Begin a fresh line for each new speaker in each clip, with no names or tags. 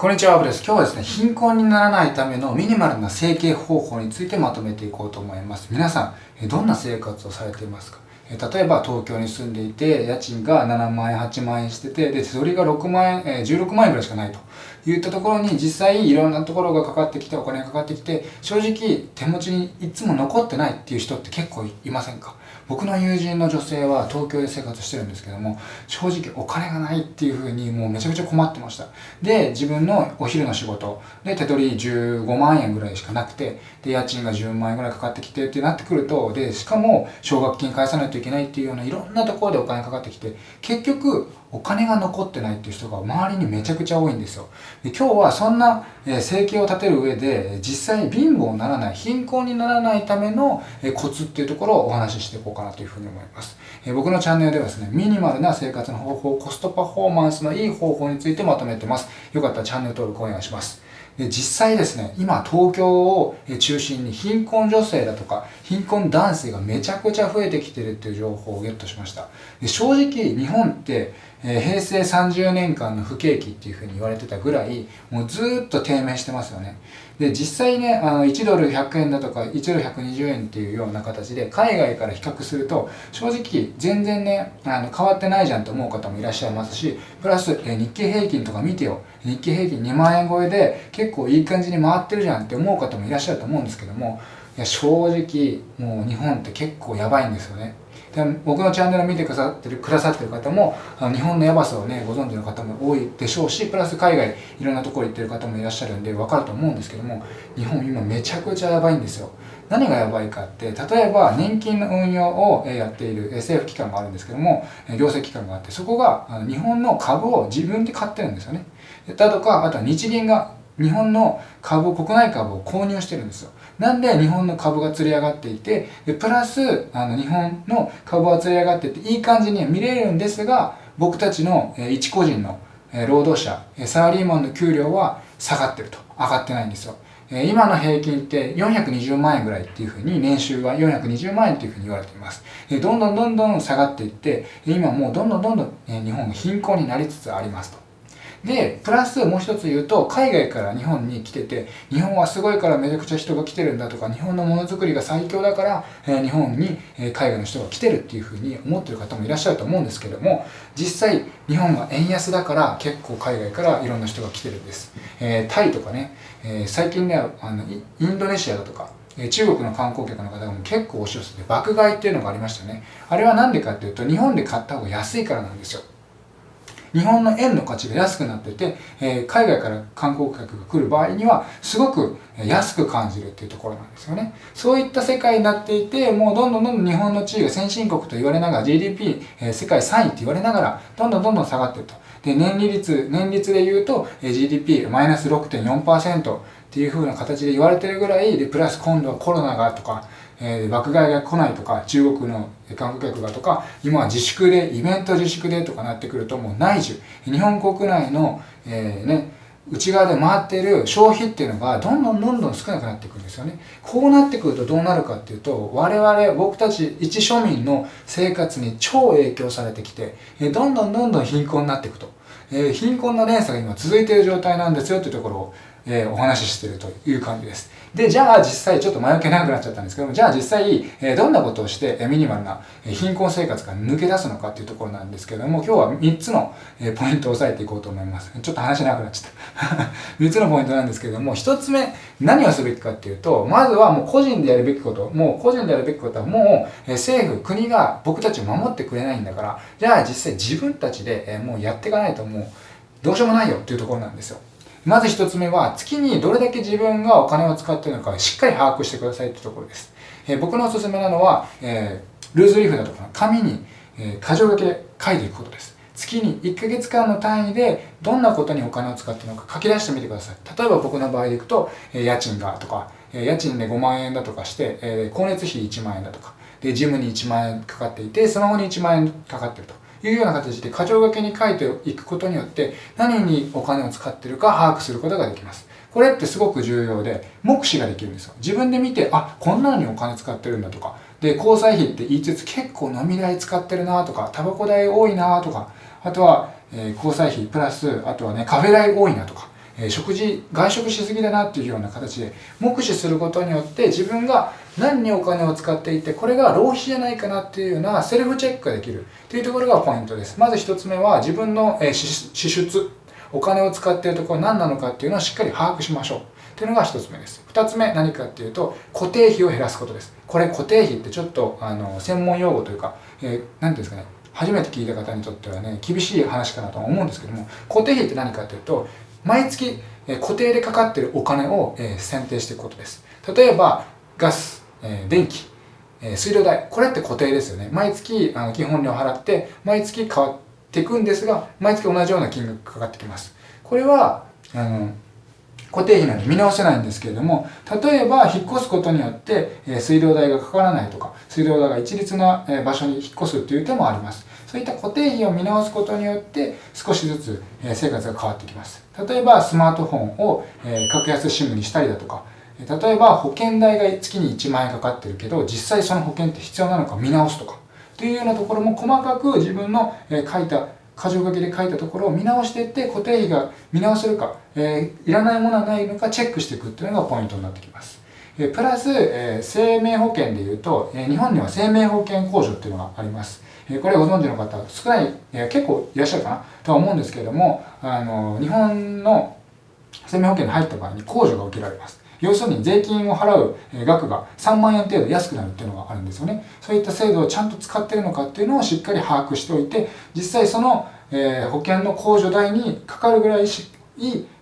こんにちは、アブです。今日はですね、貧困にならないためのミニマルな整形方法についてまとめていこうと思います。皆さん、どんな生活をされていますか？例えば東京に住んでいて、家賃が7万円、8万円してて、で、手取りが6万円、16万円ぐらいしかないといったところに実際いろんなところがかかってきて、お金がかかってきて、正直手持ちにいつも残ってないっていう人って結構いませんか？僕の友人の女性は東京で生活してるんですけども、正直お金がないっていう風にもうめちゃくちゃ困ってました。で、自分のお昼の仕事で手取り15万円ぐらいしかなくて、で、家賃が10万円ぐらいかかってきてってなってくると、で、しかも奨学金返さないといけないっていうようないろんなところでお金かかってきて、結局お金が残ってないっていう人が周りにめちゃくちゃ多いんですよ。で今日はそんな、生計を立てる上で実際に貧乏にならない、貧困にならないための、コツっていうところをお話ししていこうかなというふうに思います。え僕のチャンネルではですね、ミニマルな生活の方法、コストパフォーマンスのいい方法についてまとめてます。よかったらチャンネル登録お願いします。で実際ですね、今東京を中心に貧困女性だとか貧困男性がめちゃくちゃ増えてきてるっていう情報をゲットしました。で正直日本って、えー、平成30年間の不景気っていうふうに言われてたぐらいもうずっと低迷してますよね。で実際ねあの1ドル100円だとか1ドル120円っていうような形で海外から比較すると正直全然ねあの変わってないじゃんと思う方もいらっしゃいますしプラス、えー、日経平均とか見てよ日経平均2万円超えで結構いい感じに回ってるじゃんって思う方もいらっしゃると思うんですけどもいや正直もう日本って結構やばいんですよねで僕のチャンネルを見てくださってるくださってる方もあの日本のやばさをねご存知の方も多いでしょうしプラス海外いろんなところ行ってる方もいらっしゃるんで分かると思うんですけども日本今めちゃくちゃやばいんですよ。何がやばいかって例えば年金の運用をやっている政府機関があるんですけども行政機関があってそこが日本の株を自分で買ってるんですよね。だとかあとは日銀が日本の株、国内株を購入してるんですよ。なんで日本の株が釣り上がっていて、でプラス、あの、日本の株は釣り上がってて、いい感じに見れるんですが、僕たちの、え一個人の、え労働者、えサラリーマンの給料は下がってると。上がってないんですよ。え今の平均って420万円ぐらいっていうふうに年収は420万円っていうふうに言われています。えどんどんどんどん下がっていって、今もうどんどんどんどん、え日本が貧困になりつつありますと。で、プラスもう一つ言うと、海外から日本に来てて、日本はすごいからめちゃくちゃ人が来てるんだとか、日本のものづくりが最強だから、えー、日本に、えー、海外の人が来てるっていうふうに思ってる方もいらっしゃると思うんですけども、実際、日本が円安だから結構海外からいろんな人が来てるんです。えー、タイとかね、え最近ね、あの、インドネシアだとか、中国の観光客の方も結構押し寄せて爆買いっていうのがありましたね。あれは何でかっていうと、日本で買った方が安いからなんですよ。日本の円の価値が安くなってて、え、海外から観光客が来る場合にはすごく安く感じるっていうところなんですよね。そういった世界になっていて、もうどんどんどんどん日本の地位が先進国と言われながら GDP、え、世界3位って言われながらどんどんどんどん下がっていると。で、年利率、年率で言うと GDP マイナス6.4%っていう風な形で言われてるぐらいで、プラス今度はコロナがとか、えー、爆買いが来ないとか、中国の観光客がとか、今は自粛で、イベント自粛でとかなってくると、もう内需、日本国内の、えー、ね、内側で回ってる消費っていうのがどんどんどんどん少なくなっていくんですよね。こうなってくるとどうなるかっていうと、我々、僕たち一庶民の生活に超影響されてきて、どんどんどんどん貧困になっていくと。えー、貧困の連鎖が今続いている状態なんですよというところをえー、お話ししてるという感じです。で、じゃあ実際ちょっと前置き長くなっちゃったんですけども、じゃあ実際、えー、どんなことをして、えミニマルな貧困生活から抜け出すのかっていうところなんですけども、今日は3つの、えポイントを押さえていこうと思います。ちょっと話長くなっちゃった。3つのポイントなんですけども、1つ目、何をすべきかっていうと、まずはもう個人でやるべきこと、もう個人でやるべきことはもう、え政府、国が僕たちを守ってくれないんだから、じゃあ実際自分たちで、えもうやっていかないともう、どうしようもないよっていうところなんですよ。まず一つ目は、月にどれだけ自分がお金を使っているのかしっかり把握してくださいというところです。えー、僕のおすすめなのは、えー、ルーズリーフだとか紙に、えー、箇条書きで書いていくことです。月に1ヶ月間の単位でどんなことにお金を使っているのか書き出してみてください。例えば僕の場合でいくと、えー、家賃がとか、えー、家賃で5万円だとかして、えー、光熱費1万円だとか、で、ジムに1万円かかっていて、スマホに1万円かかってると。いうような形で箇条書きに書いていくことによって何にお金を使ってるか把握することができます。これってすごく重要で、目視ができるんですよ。自分で見て、あ、こんなのにお金使ってるんだとか、で、交際費って言いつつ結構飲み代使ってるなとか、タバコ代多いなとか、あとは、えー、交際費プラス、あとはね、カフェ代多いなとか、え食事外食しすぎだなっていうような形で目視することによって自分が何にお金を使っていてこれが浪費じゃないかなっていうようなセルフチェックができる。っていうところがポイントです。まず1つ目は自分の、支出お金を使っているところ何なのかっていうのをしっかり把握しましょう。っていうのが1つ目です。2つ目何かっていうと固定費を減らすことです。これ固定費ってちょっとあの専門用語というか何、えー、て言うんですかね。初めて聞いた方にとってはね厳しい話かなと思うんですけども固定費って何かっていうと毎月固定でかかってるお金を選定していくことです。例えばガス。え電気え水道代。これって固定ですよね。毎月あの基本料払って毎月変わっていくんですが毎月同じような金額かかってきます。これはあの固定費なんで見直せないんですけれども例えば引っ越すことによって、え水道代がかからないとか水道代が一律な場所に引っ越すという手もあります。そういった固定費を見直すことによって少しずつ生活が変わってきます。例えばスマートフォンを格安 SIM にしたりだとか例えば保険代が月に1万円かかってるけど実際その保険って必要なのか見直すとかというようなところも細かく自分の書いた箇条書きで書いたところを見直していって固定費が見直せるか、えー、いらないものはないのかチェックしていくっていうのがポイントになってきます。えプラス、え、生命保険でいうと、え、日本には生命保険控除っていうのがあります。えこれご存知の方少ない、え結構いらっしゃるかな？とは思うんですけれども、あの日本の生命保険に入った場合に控除が受けられます。要するに税金を払う額が3万円程度安くなるっていうのがあるんですよね。そういった制度をちゃんと使ってるのかっていうのをしっかり把握しておいて、実際その、え保険の控除代にかかるぐらい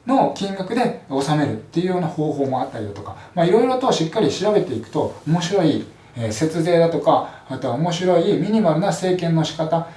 の金額で納めるっていうような方法もあったりだとか、まあいろいろとしっかり調べていくと面白い節税だとか、あとは面白いミニマルな政権の仕方、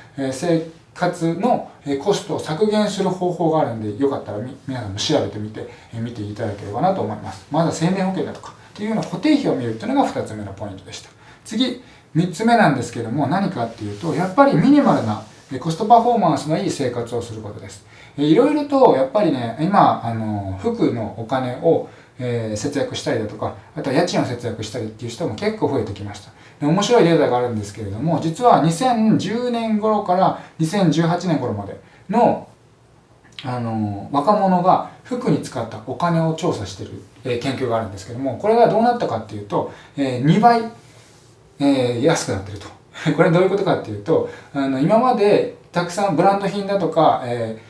生活のコストを削減する方法があるんで、よかったら皆さんも調べてみて、見ていただければなと思います。まずは生命保険だとか、っていうような固定費を見るっていうのが2つ目のポイントでした。次、3つ目なんですけども、何かっていうと、やっぱりミニマルなコストパフォーマンスのいい生活をすることです。いろいろと、やっぱりね、今、あの、服のお金をえー、節約したりだとか、あとは家賃を節約したりっていう人も結構増えてきました。面白いデータがあるんですけれども、実は2010年頃から2018年頃までの、あの若者が服に使ったお金を調査している、え、研究があるんですけども、これがどうなったかっていうと、えー、2倍、えー、安くなってると。これどういうことかっていうと、あの今までたくさんブランド品だとか、えー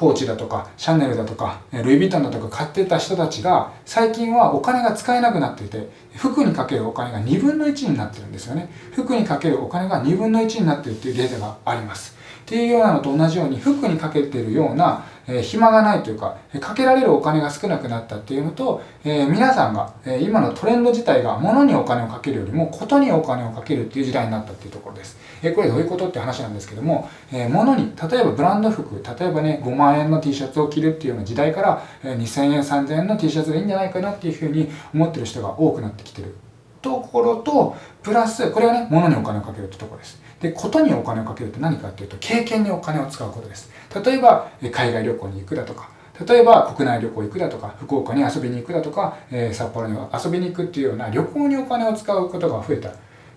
コーチだとか、シャネルだとか、ルイ・ヴィトンだとか買ってた人たちが、最近はお金が使えなくなっていて、服にかけるお金が2分の1になってるんですよね。服にかけるお金が2分の1になってるっていうデータがあります。っていうようなのと同じように、服にかけてるような、え暇がないというか、かけられるお金が少なくなったっていうのと、え、皆さんが、え、今のトレンド自体が物にお金をかけるよりもことにお金をかけるっていう時代になったっていうところです。え、これどういうことって話なんですけども、え物に、例えばブランド服、例えばね、5万円の T シャツを着るっていうような時代から、え2000円、3000円の T シャツがいいんじゃないかなっていうふうに思ってる人が多くなってきてるところと、プラス、これはね、物にお金をかけるってところです。で、ことにお金をかけるって何かっていうと、経験にお金を使うことです。例えば、海外旅行に行くだとか、例えば国内旅行行くだとか、福岡に遊びに行くだとか、えー、札幌に遊びに行くっていうような旅行にお金を使うことが増えた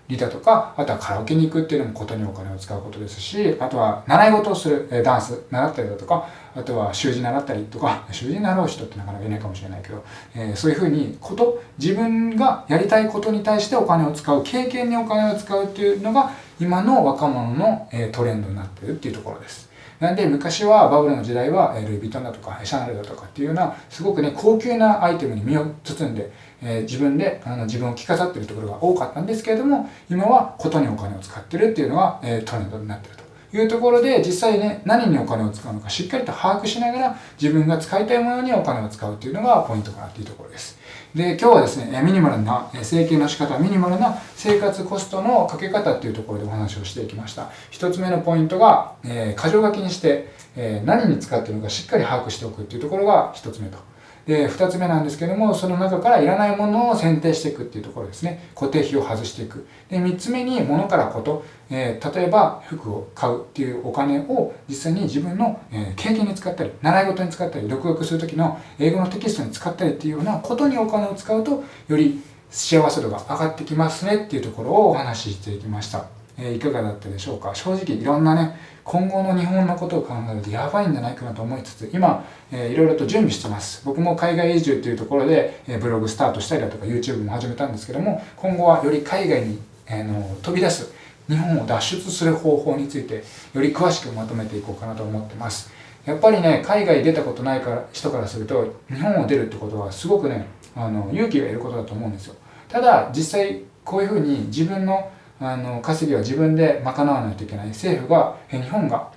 りだとか、あとはカラオケに行くっていうのもことにお金を使うことですし、あとは習い事をする、えー、ダンス習ったりだとか、あとは習字習ったりとか、習字習う人ってなかなかいないかもしれないけど、えー、そういうふうにこと、自分がやりたいことに対してお金を使う、経験にお金を使うっていうのが、今の若者の、トレンドになっているっていうところです。なんで昔はバブルの時代はルイ・ヴィトンだとかシャネルだとかっていうようなすごくね高級なアイテムに身を包んで、え、自分であの自分を着飾ってるところが多かったんですけれども今はことにお金を使ってるっていうのが、え、トレンドになってると。いうところで実際ね何にお金を使うのかしっかりと把握しながら自分が使いたいものにお金を使うっていうのがポイントかなっていうところです。で、今日はですね、ミニマルな整形の仕方、ミニマルな生活コストのかけ方っていうところでお話をしていきました。一つ目のポイントが、えー、箇条書きにして、えー、何に使っているのかしっかり把握しておくっていうところが一つ目と。で、二つ目なんですけども、その中からいらないものを選定していくっていうところですね。固定費を外していく。で、三つ目に物からこと、えー、例えば服を買うっていうお金を実際に自分の、えー、経験に使ったり、習い事に使ったり、独学する時の英語のテキストに使ったりっていうようなことにお金を使うと、より幸せ度が上がってきますねっていうところをお話ししていきました。えー、いかがだったでしょうか？正直いろんなね今後の日本のことを考えるとやばいんじゃないかなと思いつつ今、えー、いろいろと準備してます。僕も海外移住というところで、えー、ブログスタートしたりだとか YouTube も始めたんですけども今後はより海外に、えー、の飛び出す日本を脱出する方法についてより詳しくまとめていこうかなと思ってます。やっぱりね海外出たことないから人からすると日本を出るってことはすごくねあの勇気がいることだと思うんですよ。ただ実際こういうふうに自分のあの稼ぎは自分で賄わないといけない政府が日本が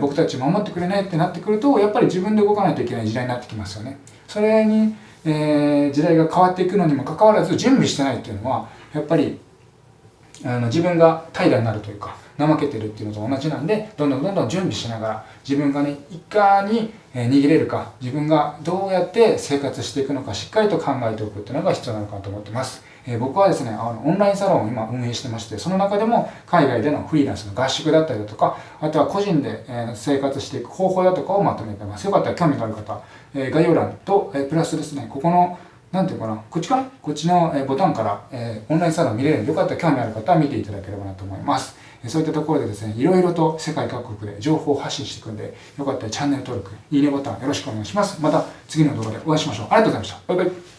僕たち守ってくれないってなってくるとやっぱり自分で動かないといけない時代になってきますよねそれに、えー、時代が変わっていくのにもかかわらず準備してないっていうのはやっぱりあの自分が怠惰になるというか怠けてるっていうのと同じなんでどんどんどんどん準備しながら自分がねいかに逃げれるか自分がどうやって生活していくのかしっかりと考えておくっていうのが必要なのかなと思ってます。え僕はですねあのオンラインサロンを今運営してましてその中でも海外でのフリーランスの合宿だったりだとかあとは個人で、え生活していく方法だとかをまとめてますよかったら興味がある方、え概要欄と、えプラスですねここのなんていうかな、こっちかな？こっちのボタンから、えー、オンラインサロン見れるので、よかったら興味ある方は見ていただければなと思います。そういったところでですね、いろいろと世界各国で情報を発信していくんで、よかったらチャンネル登録、いいねボタンよろしくお願いします。また次の動画でお会いしましょう。ありがとうございました。バイバイ。